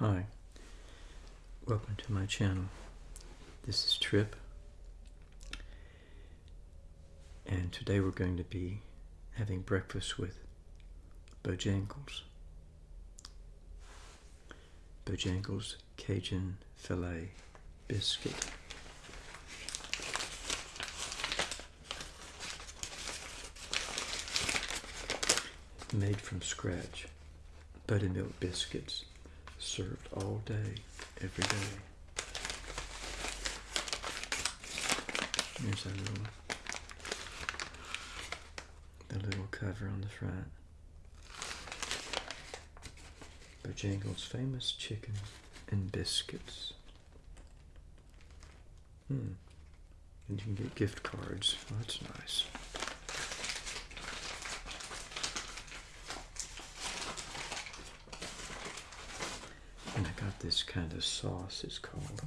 Hi, welcome to my channel. This is Trip, and today we're going to be having breakfast with Bojangles. Bojangles Cajun Filet Biscuit. Made from scratch, buttermilk biscuits served all day, every day. Here's a little, the little cover on the front. Bojangles' famous chicken and biscuits. Hmm. And you can get gift cards. Oh, that's nice. And I got this kind of sauce. is called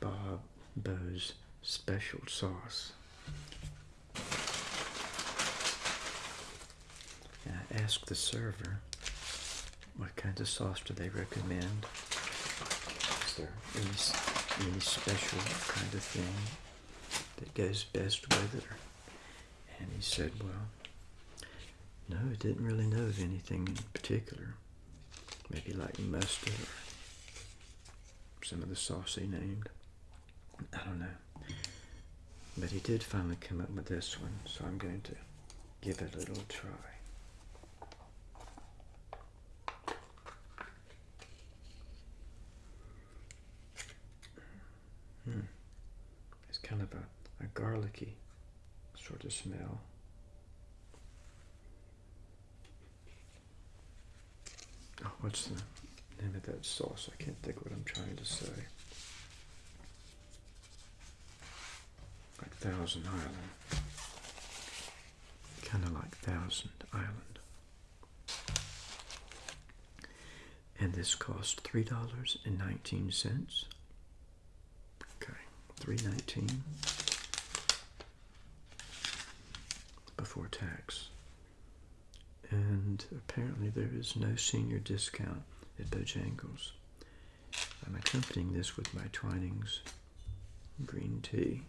Bob Bo's Special Sauce. And I asked the server what kind of sauce do they recommend. Is there any, any special kind of thing that goes best with it? And he said, well, no, he didn't really know of anything in particular maybe like mustard or some of the sauce he named. I don't know. But he did finally come up with this one, so I'm going to give it a little try. Hmm. It's kind of a, a garlicky sort of smell. Oh, what's the name of that sauce? I can't think what I'm trying to say. Like Thousand Island. Kind of like Thousand Island. And this cost three dollars and nineteen cents. Okay, three nineteen before tax and apparently there is no senior discount at Bojangles. I'm accompanying this with my Twinings green tea.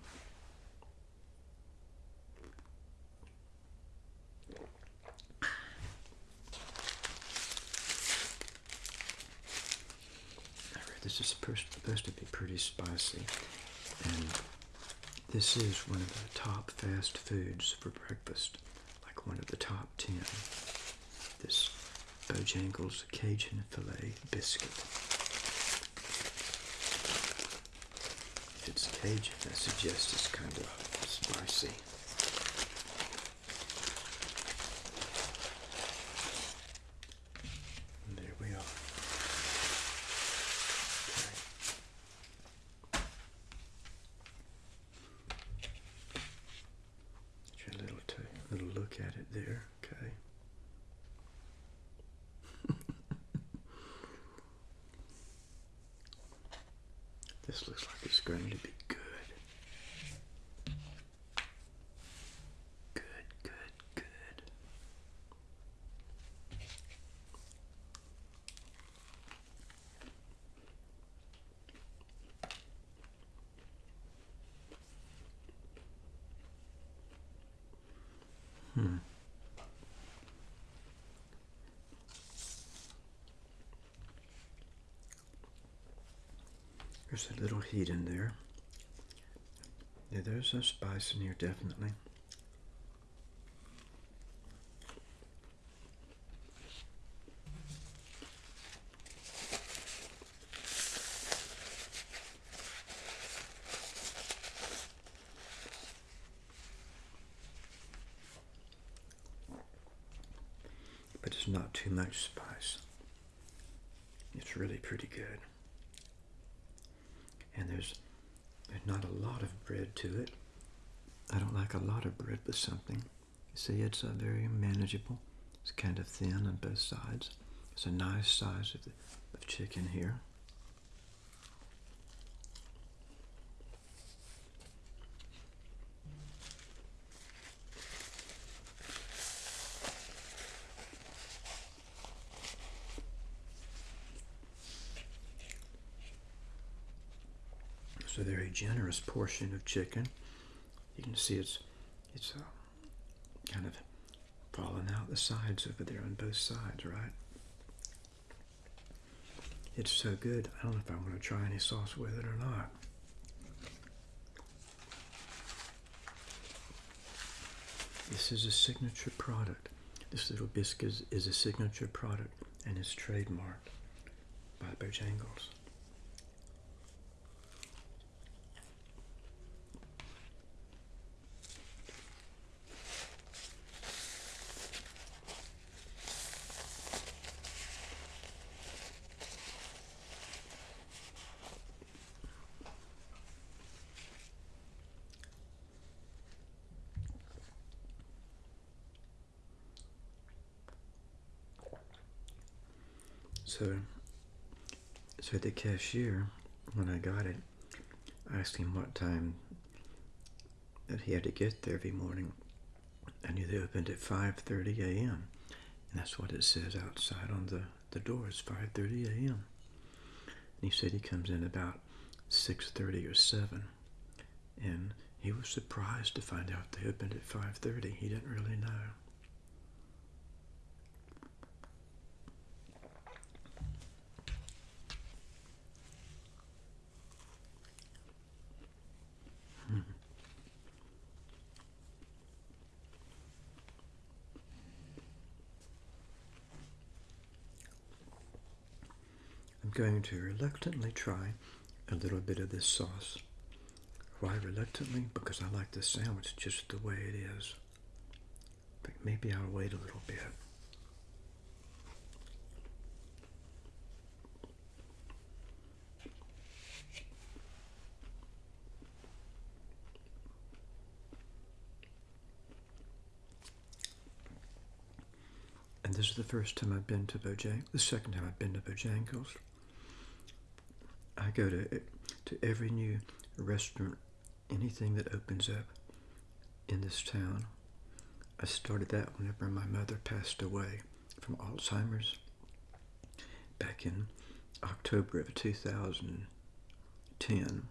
This is supposed to be pretty spicy, and this is one of the top fast foods for breakfast, like one of the top ten this Bojangles Cajun Filet Biscuit. If it's Cajun, I suggest it's kind of spicy. And there we are. Okay. Get a little, little look at it there. Okay. This looks like it's going to be There's a little heat in there. Yeah, there's a spice in here, definitely. But it's not too much spice. It's really pretty good and there's there's not a lot of bread to it. I don't like a lot of bread with something. You see, it's uh, very manageable. It's kind of thin on both sides. It's a nice size of, the, of chicken here. It's a very generous portion of chicken. You can see it's it's uh, kind of falling out the sides over there on both sides, right? It's so good. I don't know if I want to try any sauce with it or not. This is a signature product. This little biscuit is a signature product and is trademarked by Bojangles. So, so the cashier, when I got it, asked him what time that he had to get there every morning. I knew they opened at 5.30 a.m. And that's what it says outside on the, the door. It's 5.30 a.m. And he said he comes in about 6.30 or 7. And he was surprised to find out they opened at 5.30. He didn't really know. Going to reluctantly try a little bit of this sauce. Why reluctantly? Because I like the sandwich just the way it is. But maybe I'll wait a little bit. And this is the first time I've been to Bojangles, the second time I've been to Bojangles. Go to to every new restaurant, anything that opens up in this town. I started that whenever my mother passed away from Alzheimer's back in October of 2010.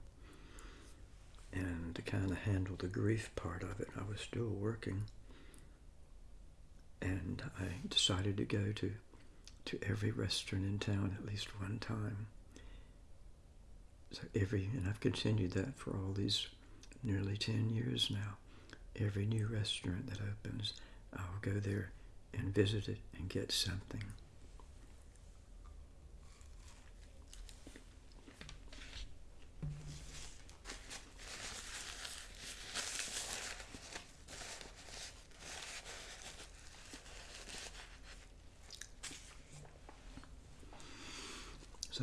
And to kind of handle the grief part of it, I was still working. And I decided to go to, to every restaurant in town at least one time. So every, and I've continued that for all these nearly 10 years now. Every new restaurant that opens, I'll go there and visit it and get something.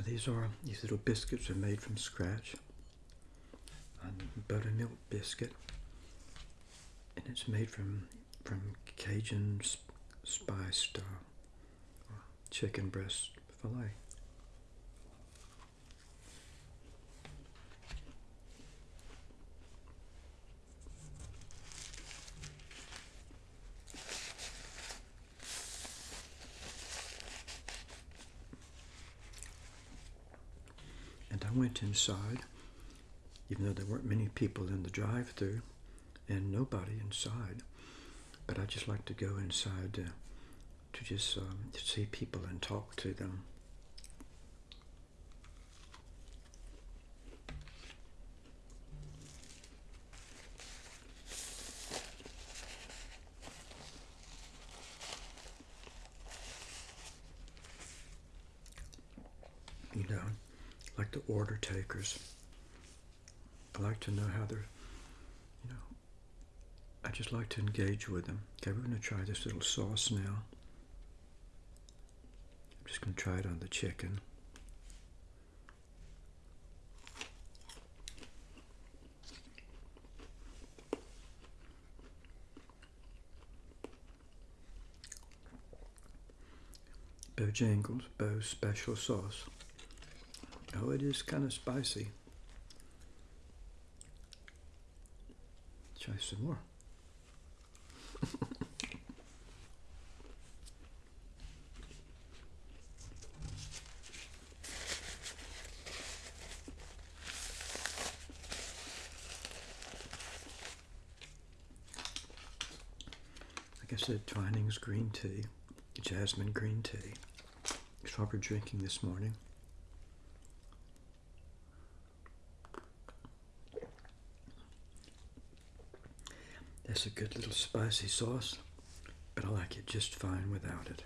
These are these little biscuits are made from scratch. A buttermilk biscuit, and it's made from from Cajun spiced uh, chicken breast fillet. I went inside, even though there weren't many people in the drive through and nobody inside. But I just like to go inside to, to just um, to see people and talk to them. You know, like the order takers. I like to know how they're, you know, I just like to engage with them. Okay, we're going to try this little sauce now. I'm just going to try it on the chicken. Bojangles, Bo Special Sauce. Oh, it is kind of spicy. Try some more. like I said, Twining's green tea, jasmine green tea. Strawberry drinking this morning. That's a good little spicy sauce, but I like it just fine without it.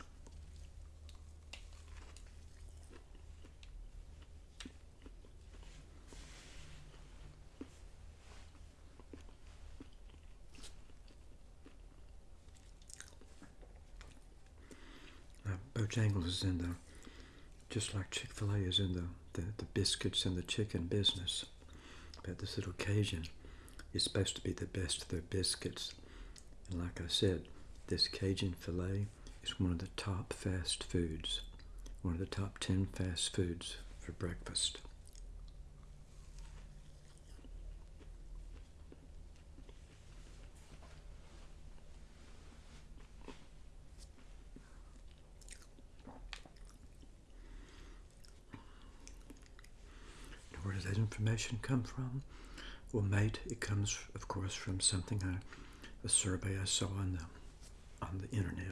Bojangles is in the, just like Chick-fil-A is in the, the, the biscuits and the chicken business. But this little Cajun is supposed to be the best of their biscuits. And like I said, this Cajun filet is one of the top fast foods, one of the top 10 fast foods for breakfast. Where does that information come from? Well, mate, it comes, of course, from something, I, a survey I saw on the, on the internet.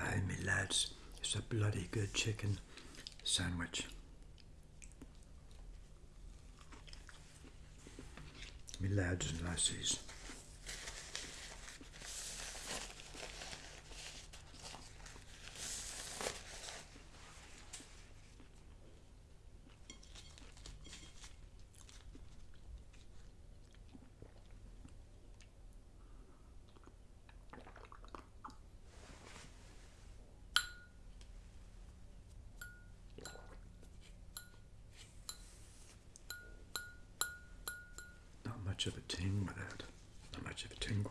Aye, me lads, it's a bloody good chicken sandwich. Lads and lassies. Not much of a ting with that. Not much of a tingle.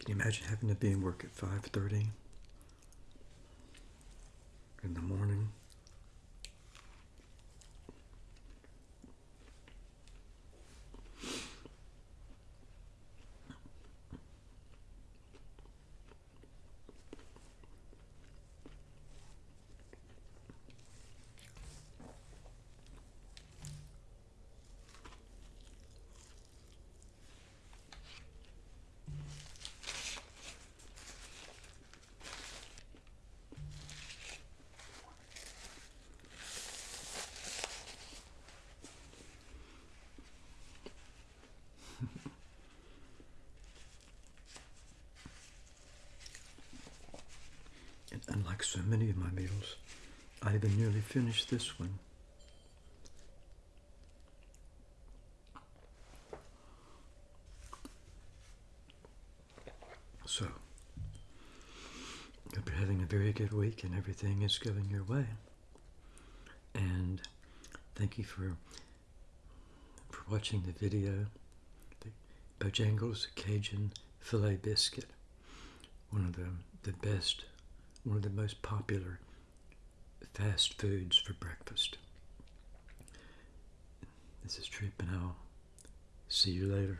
Can you imagine having to be in work at 5.30 in the morning? And unlike so many of my meals, I even nearly finished this one. So, hope you're having a very good week and everything is going your way. And thank you for for watching the video. The Bojangles Cajun Filet Biscuit. One of the, the best, one of the most popular fast foods for breakfast. This is Trip and I'll see you later.